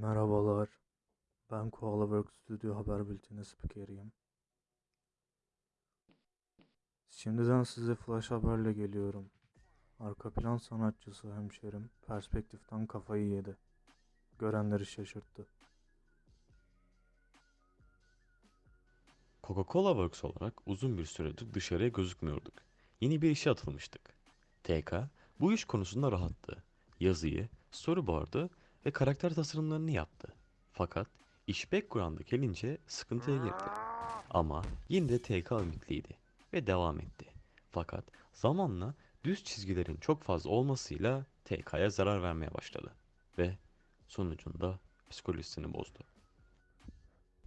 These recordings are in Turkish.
Merhabalar. Ben Koala Work Studio Haber Bülteni spikeriyim. Şimdiden size flash haberle geliyorum. Arka plan sanatçısı hemşerim perspektiften kafayı yedi. Görenleri şaşırttı. Coca-Cola Works olarak uzun bir süredir dışarıya gözükmüyorduk. Yeni bir işe atılmıştık. TK bu iş konusunda rahattı. Yazıyı, storyboard'ı ve karakter tasarımlarını yaptı. Fakat iş background'a gelince sıkıntıya girdi. Ama yine de TK ümitliydi ve devam etti. Fakat zamanla düz çizgilerin çok fazla olmasıyla TK'ya zarar vermeye başladı. Ve sonucunda psikolojisini bozdu.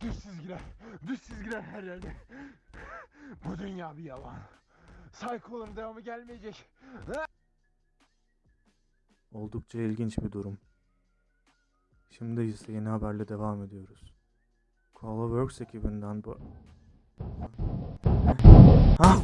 Düz çizgiler, düz çizgiler her yerde. Bu dünya bir yalan. Psycho'ların devamı gelmeyecek. Oldukça ilginç bir durum. Şimdi ise yeni haberle devam ediyoruz. Koala Works ekibinden bu... Ha?